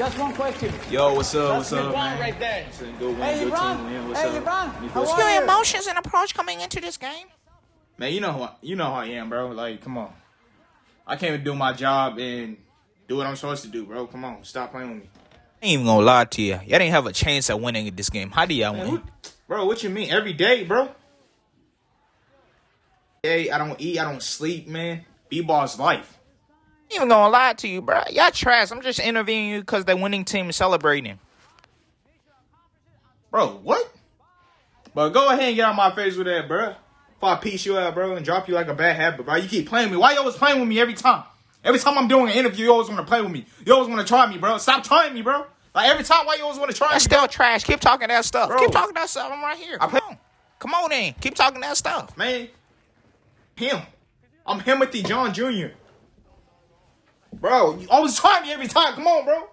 Just one question. Yo, what's up? What's up, LeBron man? right there. It's a good one, Hey, good LeBron. team, man. What's Hey, up? LeBron. You How are Your emotions and approach coming into this game. Man, you know who I, you know how I am, bro. Like, come on. I can't even do my job and do what I'm supposed to do, bro. Come on, stop playing with me. I ain't even gonna lie to you. Y'all didn't have a chance at winning this game. How do y'all win? who, bro, what you mean? Every day, bro. Hey, I don't eat, I don't sleep, man. B-ball's life. Even gonna lie to you, bro. Y'all trash. I'm just interviewing you because the winning team is celebrating. Bro, what? But go ahead and get out my face with that, bro. If I piece you out, bro, and drop you like a bad habit, bro. You keep playing me. Why you always playing with me every time? Every time I'm doing an interview, you always want to play with me. You always want to try me, bro. Stop trying me, bro. Like every time, why you always want to try That's me? bro? still trash. Keep talking that stuff. Bro. Keep talking that stuff. I'm right here. I Come play- on. Come on in. Keep talking that stuff. man. Him. I'm Timothy John Jr. Bro, you always try me every time. Come on, bro.